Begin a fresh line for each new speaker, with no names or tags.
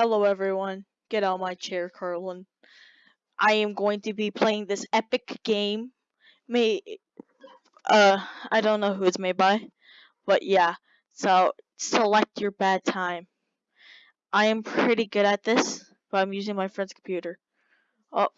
Hello everyone. Get out my chair, Carlin. I am going to be playing this epic game. May, uh I don't know who it's made by. But yeah. So select your bad time. I am pretty good at this, but I'm using my friend's computer. Oh,